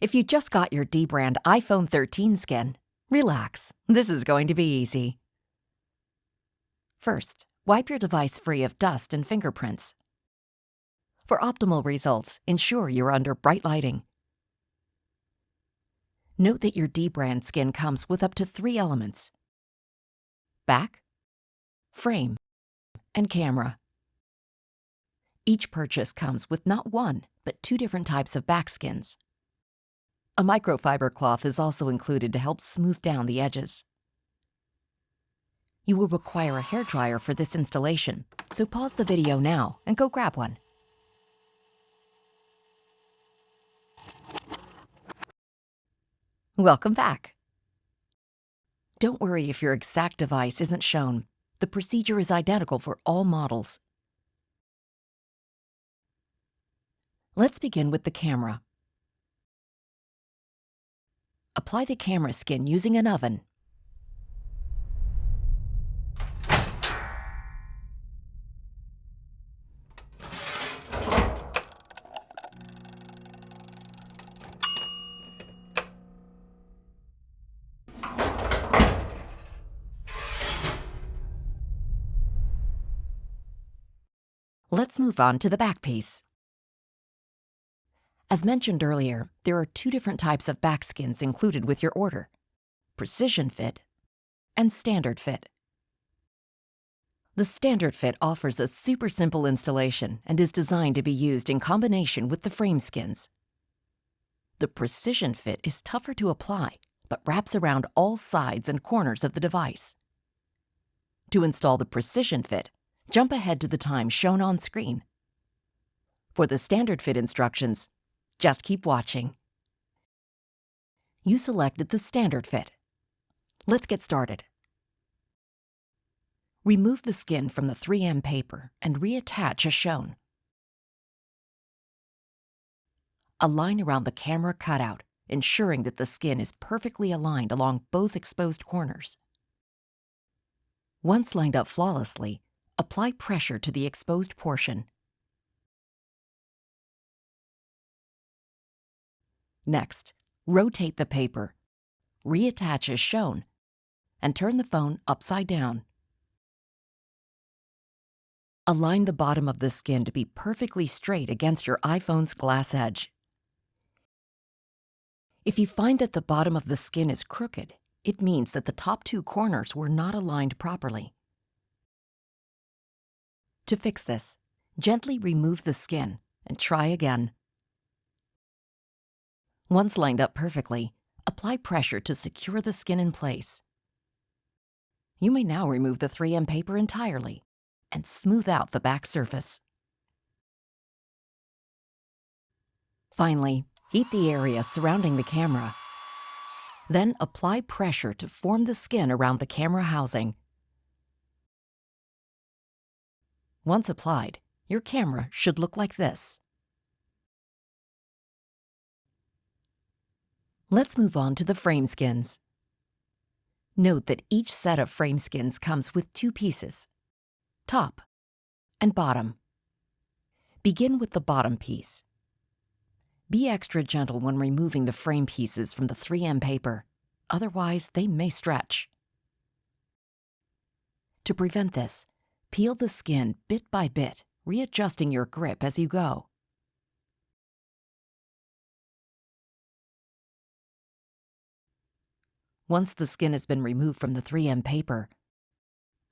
If you just got your dbrand iPhone 13 skin, relax, this is going to be easy. First, wipe your device free of dust and fingerprints. For optimal results, ensure you're under bright lighting. Note that your dbrand skin comes with up to three elements. Back, frame, and camera. Each purchase comes with not one, but two different types of back skins. A microfiber cloth is also included to help smooth down the edges. You will require a hairdryer for this installation, so pause the video now and go grab one. Welcome back. Don't worry if your exact device isn't shown. The procedure is identical for all models. Let's begin with the camera. Apply the camera skin using an oven. Let's move on to the back piece. As mentioned earlier, there are two different types of back skins included with your order, Precision Fit and Standard Fit. The Standard Fit offers a super simple installation and is designed to be used in combination with the frame skins. The Precision Fit is tougher to apply, but wraps around all sides and corners of the device. To install the Precision Fit, jump ahead to the time shown on screen. For the Standard Fit instructions, just keep watching. You selected the standard fit. Let's get started. Remove the skin from the 3M paper and reattach as shown. Align around the camera cutout, ensuring that the skin is perfectly aligned along both exposed corners. Once lined up flawlessly, apply pressure to the exposed portion Next, rotate the paper, reattach as shown, and turn the phone upside down. Align the bottom of the skin to be perfectly straight against your iPhone's glass edge. If you find that the bottom of the skin is crooked, it means that the top two corners were not aligned properly. To fix this, gently remove the skin and try again. Once lined up perfectly, apply pressure to secure the skin in place. You may now remove the 3M paper entirely and smooth out the back surface. Finally, heat the area surrounding the camera. Then apply pressure to form the skin around the camera housing. Once applied, your camera should look like this. Let's move on to the frame skins. Note that each set of frame skins comes with two pieces, top and bottom. Begin with the bottom piece. Be extra gentle when removing the frame pieces from the 3M paper, otherwise they may stretch. To prevent this, peel the skin bit by bit, readjusting your grip as you go. Once the skin has been removed from the 3M paper,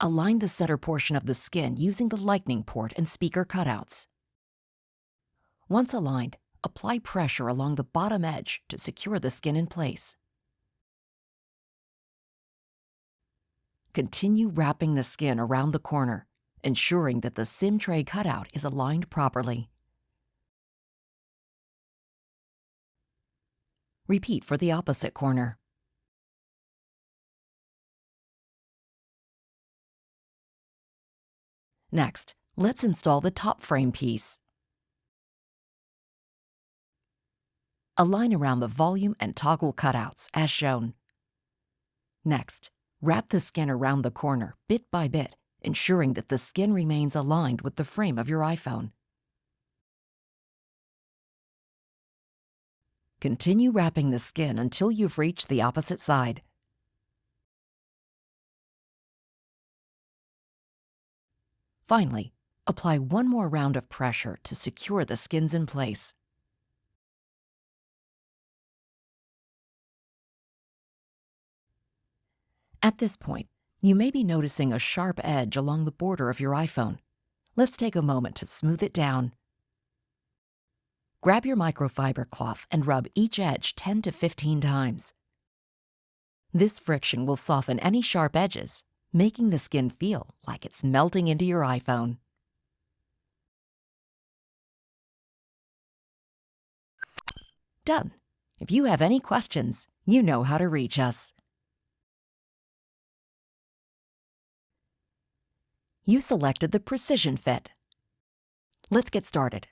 align the center portion of the skin using the lightning port and speaker cutouts. Once aligned, apply pressure along the bottom edge to secure the skin in place. Continue wrapping the skin around the corner, ensuring that the SIM tray cutout is aligned properly. Repeat for the opposite corner. Next, let's install the top frame piece. Align around the volume and toggle cutouts, as shown. Next, wrap the skin around the corner, bit by bit, ensuring that the skin remains aligned with the frame of your iPhone. Continue wrapping the skin until you've reached the opposite side. Finally, apply one more round of pressure to secure the skins in place. At this point, you may be noticing a sharp edge along the border of your iPhone. Let's take a moment to smooth it down. Grab your microfiber cloth and rub each edge 10 to 15 times. This friction will soften any sharp edges, making the skin feel like it's melting into your iPhone. Done. If you have any questions, you know how to reach us. You selected the Precision Fit. Let's get started.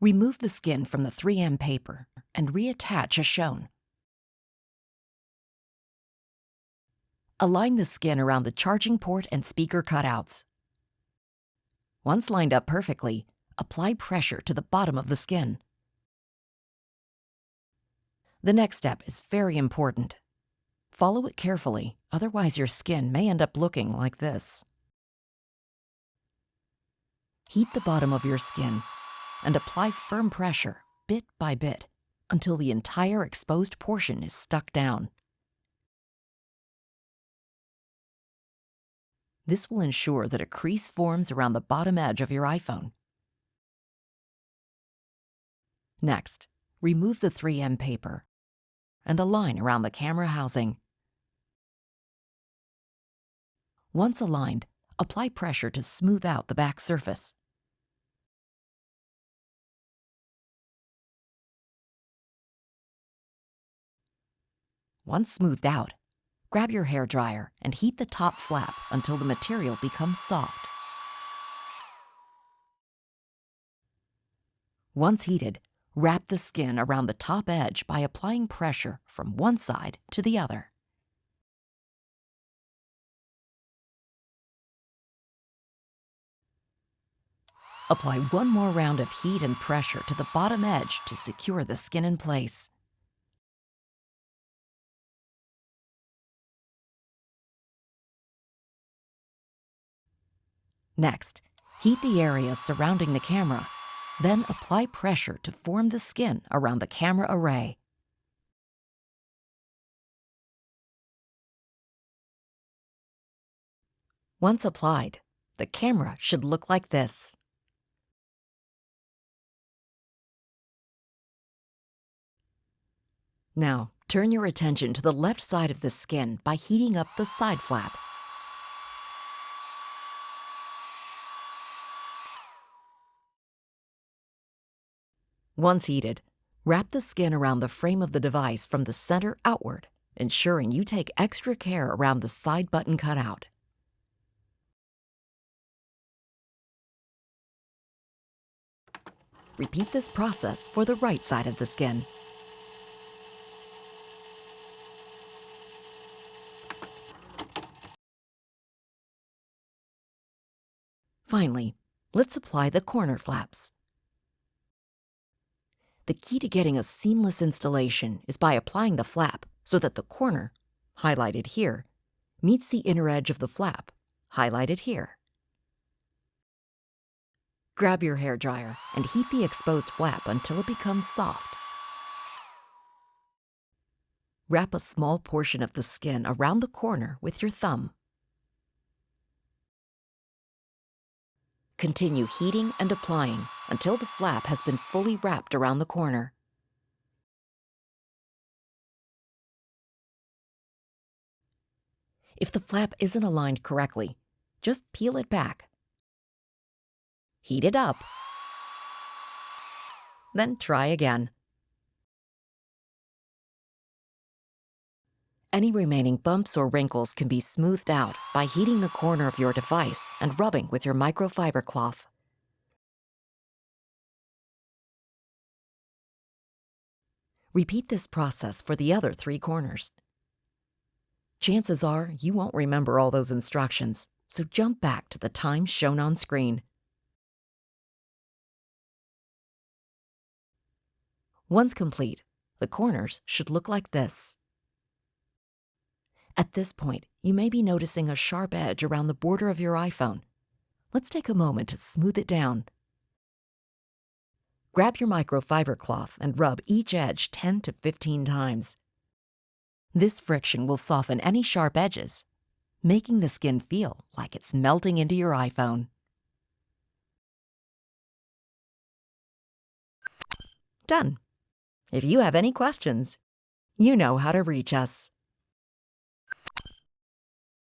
Remove the skin from the 3M paper and reattach as shown. Align the skin around the charging port and speaker cutouts. Once lined up perfectly, apply pressure to the bottom of the skin. The next step is very important. Follow it carefully, otherwise your skin may end up looking like this. Heat the bottom of your skin and apply firm pressure, bit by bit, until the entire exposed portion is stuck down. This will ensure that a crease forms around the bottom edge of your iPhone. Next, remove the 3M paper and align around the camera housing. Once aligned, apply pressure to smooth out the back surface. Once smoothed out, grab your hair dryer and heat the top flap until the material becomes soft. Once heated, wrap the skin around the top edge by applying pressure from one side to the other. Apply one more round of heat and pressure to the bottom edge to secure the skin in place. Next, heat the area surrounding the camera, then apply pressure to form the skin around the camera array. Once applied, the camera should look like this. Now, turn your attention to the left side of the skin by heating up the side flap. Once heated, wrap the skin around the frame of the device from the center outward, ensuring you take extra care around the side button cutout. Repeat this process for the right side of the skin. Finally, let's apply the corner flaps. The key to getting a seamless installation is by applying the flap so that the corner, highlighted here, meets the inner edge of the flap, highlighted here. Grab your hair dryer and heat the exposed flap until it becomes soft. Wrap a small portion of the skin around the corner with your thumb. Continue heating and applying until the flap has been fully wrapped around the corner. If the flap isn't aligned correctly, just peel it back. Heat it up. Then try again. Any remaining bumps or wrinkles can be smoothed out by heating the corner of your device and rubbing with your microfiber cloth. Repeat this process for the other three corners. Chances are you won't remember all those instructions, so jump back to the time shown on screen. Once complete, the corners should look like this. At this point, you may be noticing a sharp edge around the border of your iPhone. Let's take a moment to smooth it down. Grab your microfiber cloth and rub each edge 10 to 15 times. This friction will soften any sharp edges, making the skin feel like it's melting into your iPhone. Done. If you have any questions, you know how to reach us.